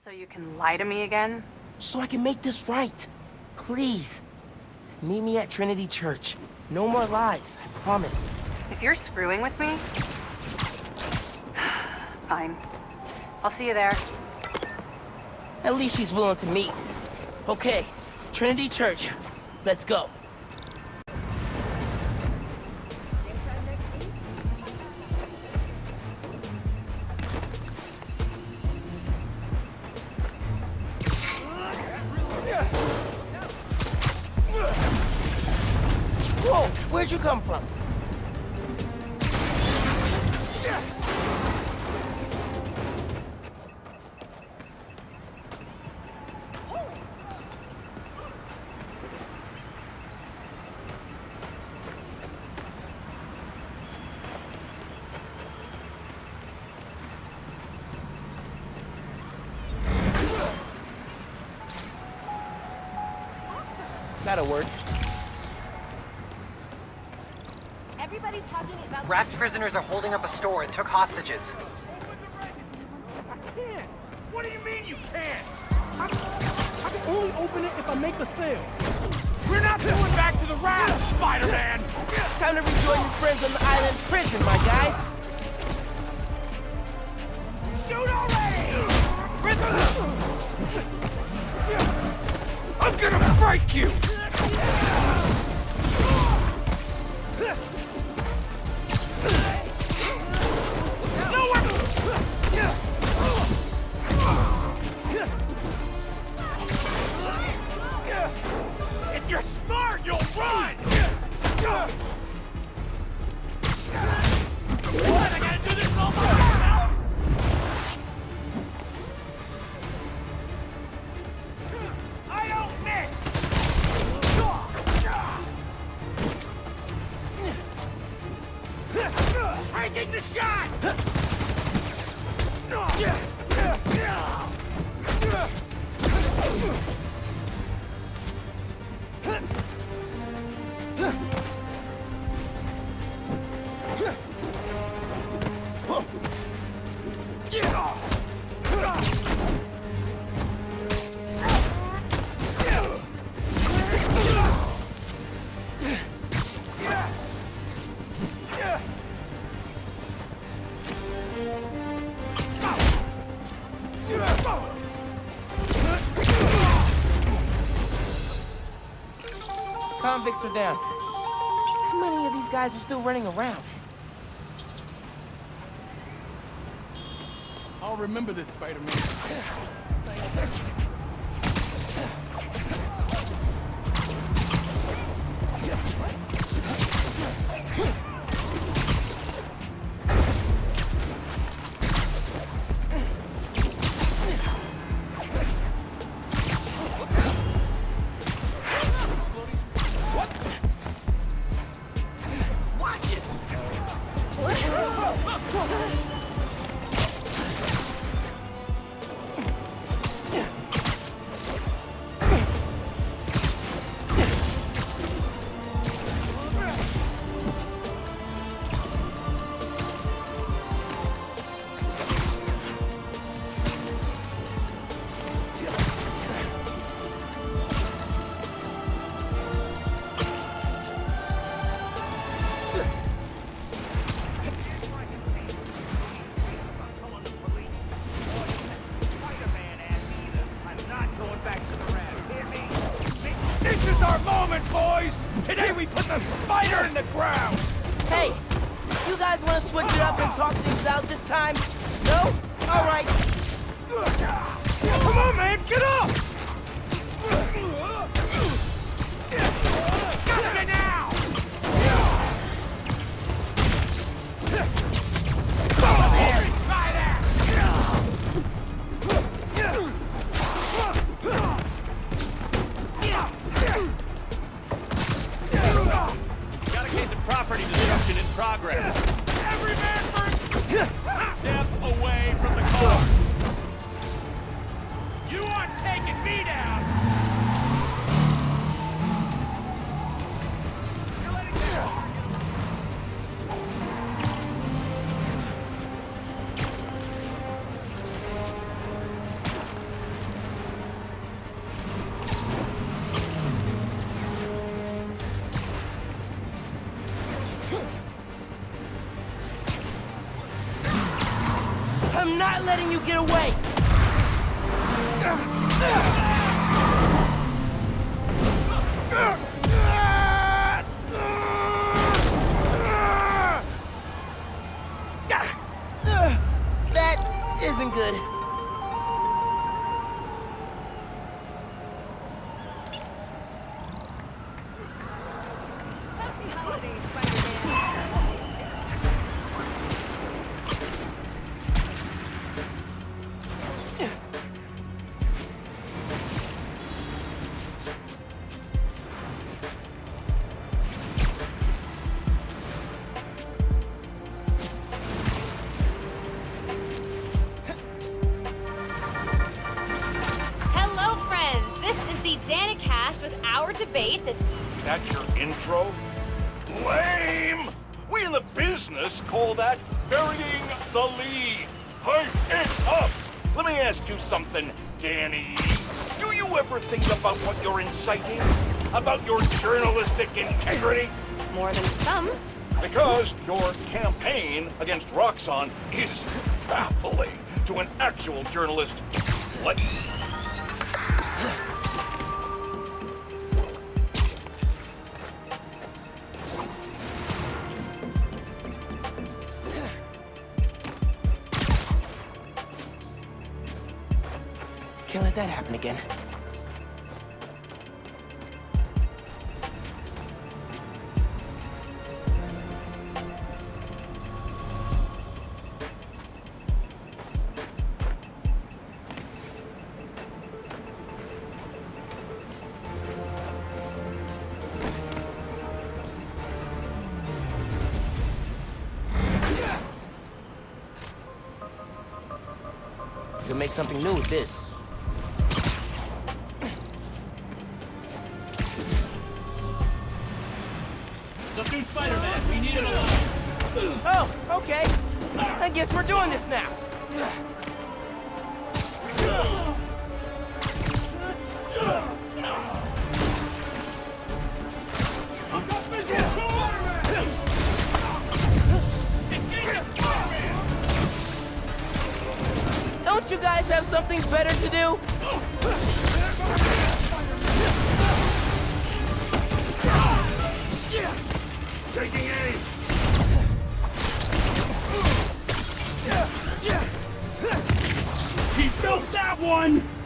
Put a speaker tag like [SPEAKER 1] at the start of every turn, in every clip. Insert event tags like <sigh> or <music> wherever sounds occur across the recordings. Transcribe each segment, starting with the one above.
[SPEAKER 1] So you can lie to me again?
[SPEAKER 2] So I can make this right. Please. Meet me at Trinity Church. No more lies, I promise.
[SPEAKER 1] If you're screwing with me... <sighs> Fine. I'll see you there.
[SPEAKER 2] At least she's willing to meet. Okay, Trinity Church. Let's go. That'll work.
[SPEAKER 3] Everybody's talking about
[SPEAKER 4] Raft prisoners are holding up a store and took hostages.
[SPEAKER 5] I can't. What do you mean you can't? I, I can only open it if I make a sale. We're not going back to the raft, Spider-Man!
[SPEAKER 2] Time to rejoin your friends on the island prison, my guys.
[SPEAKER 5] Shoot already! I'm gonna break you! If you're smart, you'll run! What? I gotta do this all by myself? I don't miss! Taking the shot!
[SPEAKER 2] Convicts are down. These guys are still running around?
[SPEAKER 5] I'll remember this, Spider-Man. We put the spider in the ground!
[SPEAKER 2] Hey, you guys want to switch it up and talk things out this time? No? All right.
[SPEAKER 5] Come on, man, get up!
[SPEAKER 2] Get away!
[SPEAKER 3] Debates and
[SPEAKER 6] That's your intro? Lame! We in the business call that burying the lead. Hype it up! Let me ask you something, Danny. Do you ever think about what you're inciting? About your journalistic integrity?
[SPEAKER 3] more than some.
[SPEAKER 6] Because your campaign against Roxxon is baffling to an actual journalist like
[SPEAKER 2] let that happen again. Make something new with this. Oh, okay. I guess we're doing this now. Don't you guys have something better to do?
[SPEAKER 5] One!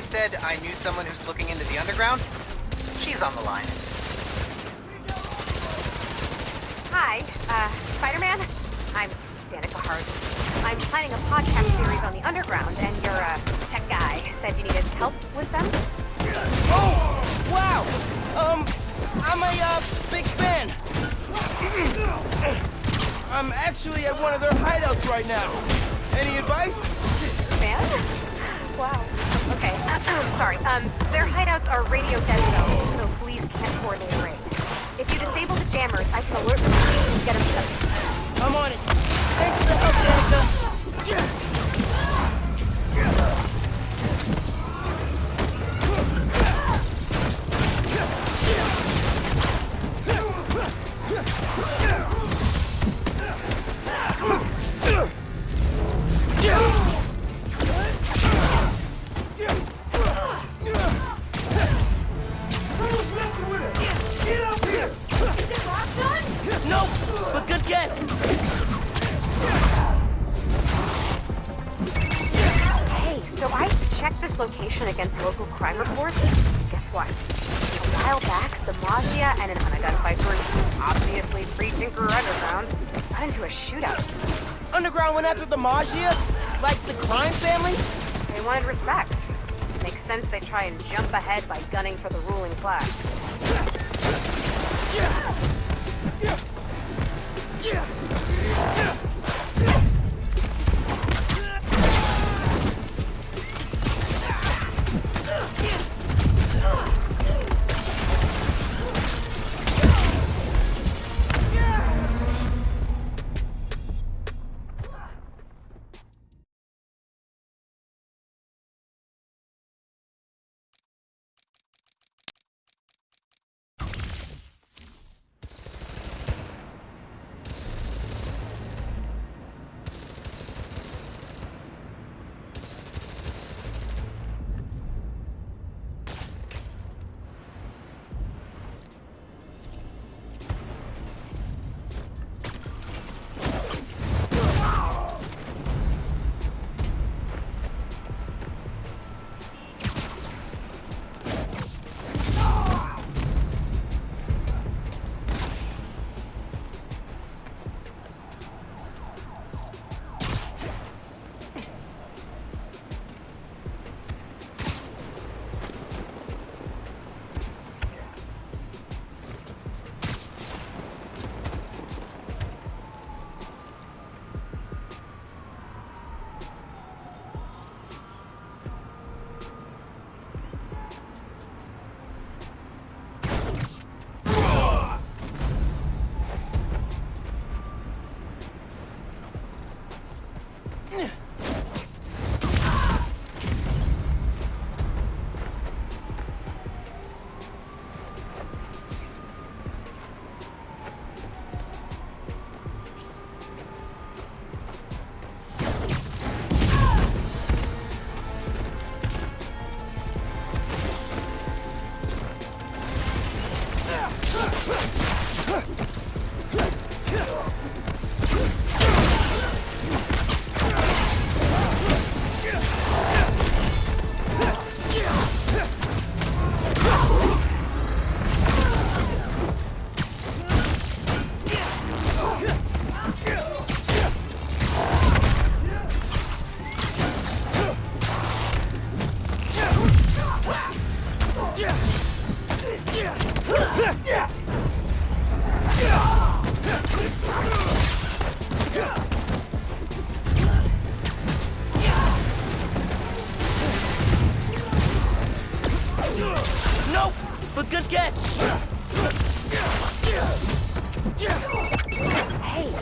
[SPEAKER 4] I said I knew someone who's looking into the underground? She's on the line.
[SPEAKER 3] Hi, uh, Spider-Man. I'm Danica Hart. I'm planning a podcast series on the underground, and your uh, tech guy said you needed help with them.
[SPEAKER 2] Oh, wow! Um, I'm a, uh, big fan. I'm actually at one of their hideouts right now. Any advice?
[SPEAKER 3] Fan? Wow. Okay. Sorry. Um, their hideouts are radio dead zones, so police can't coordinate a raid. If you disable the jammers, I can alert the police and get them shut.
[SPEAKER 2] I'm on it. Thanks for the help, Danica.
[SPEAKER 3] Location against local crime reports? Guess what? A while back, the Maggia and an unidentified group, obviously pre-Tinker Underground, got into a shootout.
[SPEAKER 2] Underground went after the Maggia? Like the crime family?
[SPEAKER 3] They wanted respect. Makes sense they try and jump ahead by gunning for the ruling class.
[SPEAKER 2] Nope,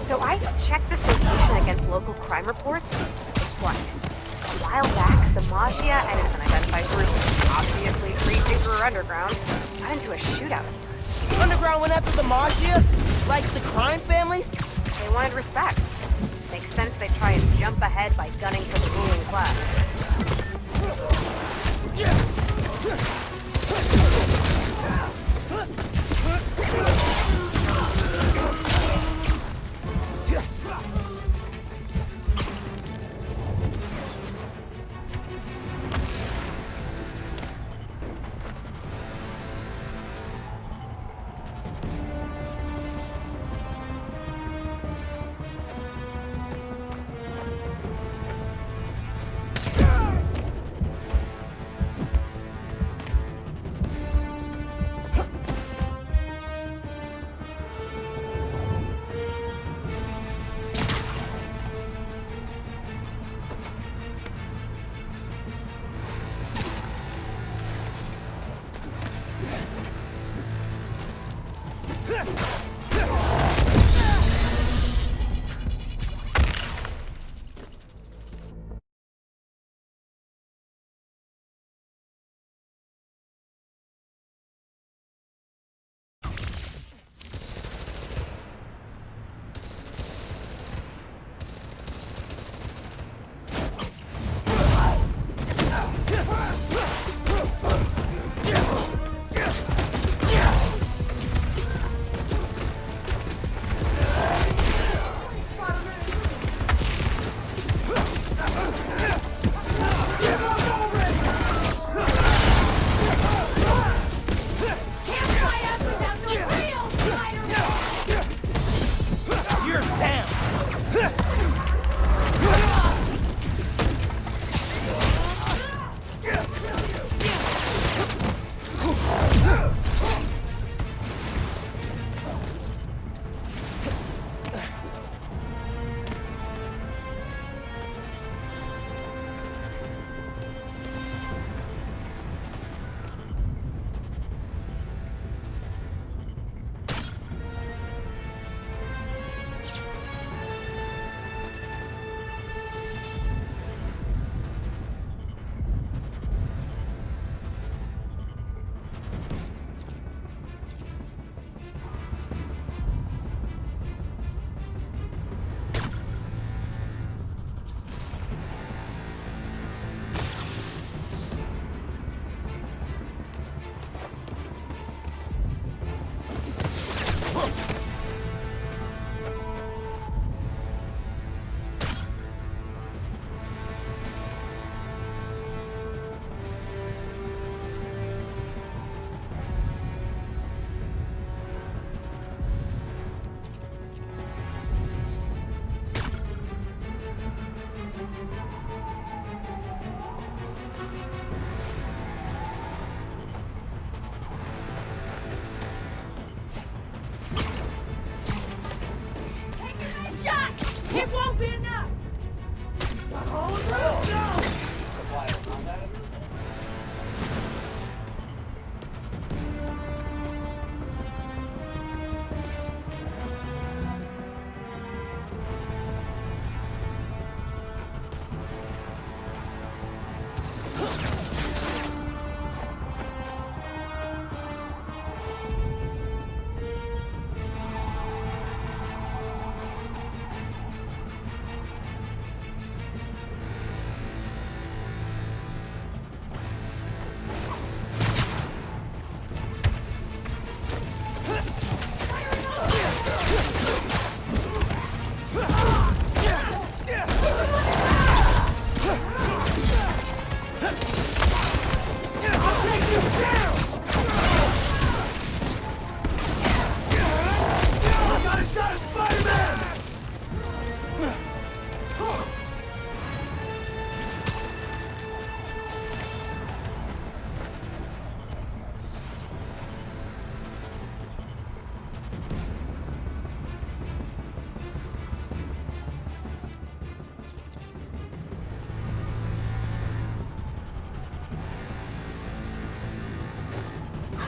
[SPEAKER 3] So I checked this location against local crime reports. Guess what? A while back, the Maggia and an unidentified group, obviously pre-Jupiter Underground, got into a shootout here.
[SPEAKER 2] Underground went after the Maggia? Like the crime families?
[SPEAKER 3] They wanted respect. Makes sense they try and jump ahead by gunning for the ruling class.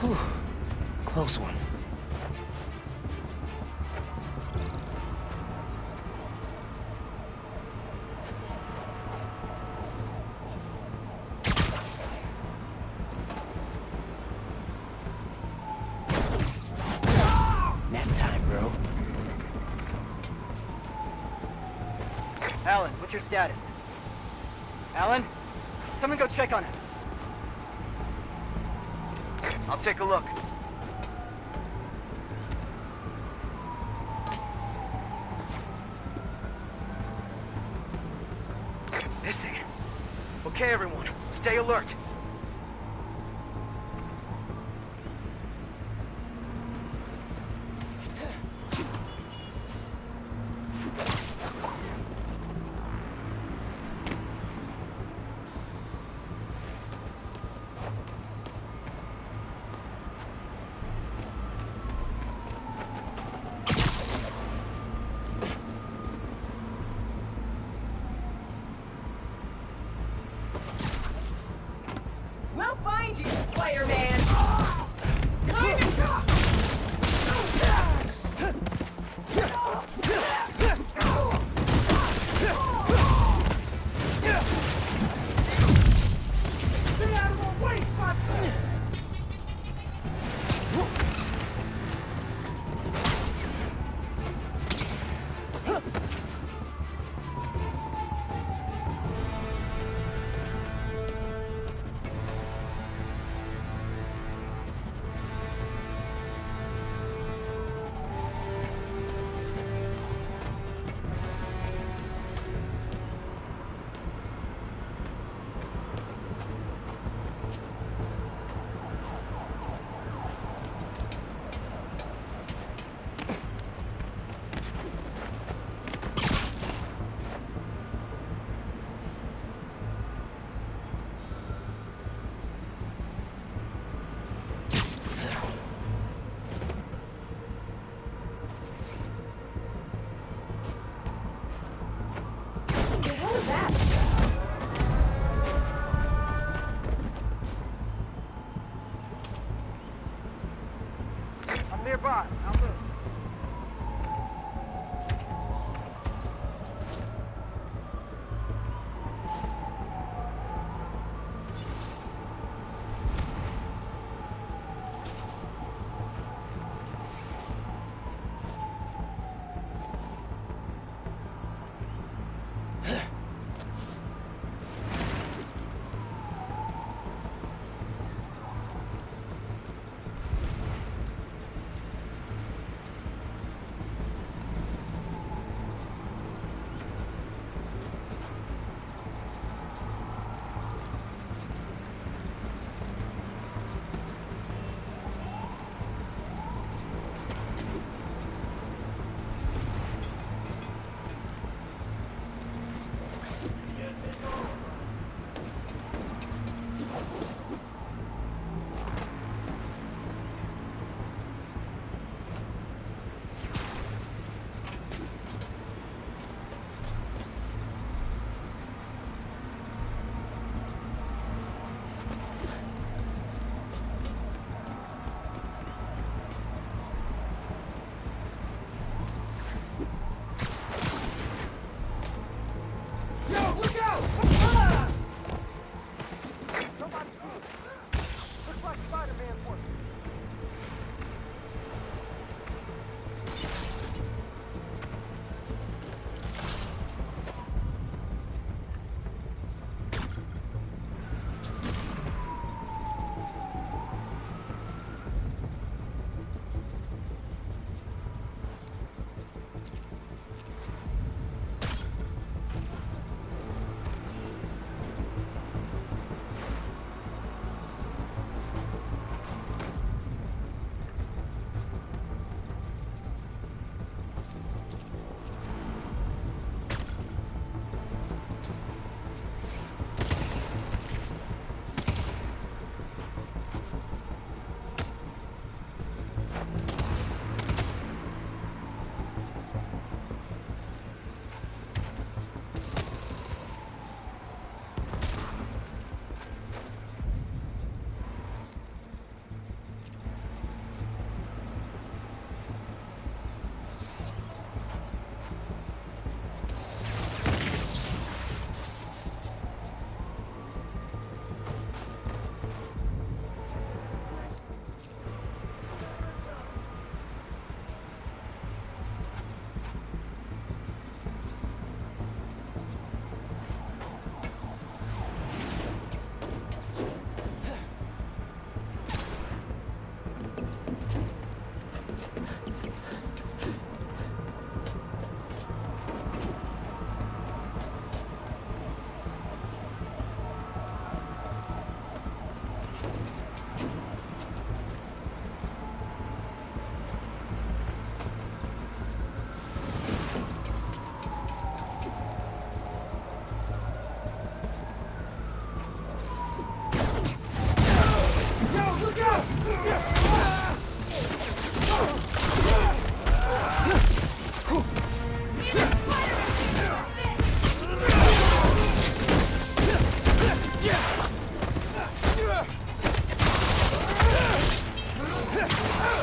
[SPEAKER 2] Whew. Close one. Nap time, bro.
[SPEAKER 7] Alan, what's your status? Alan? Someone go check on him.
[SPEAKER 8] Take a look. Missing. Okay, everyone, stay alert.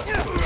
[SPEAKER 7] Yeah.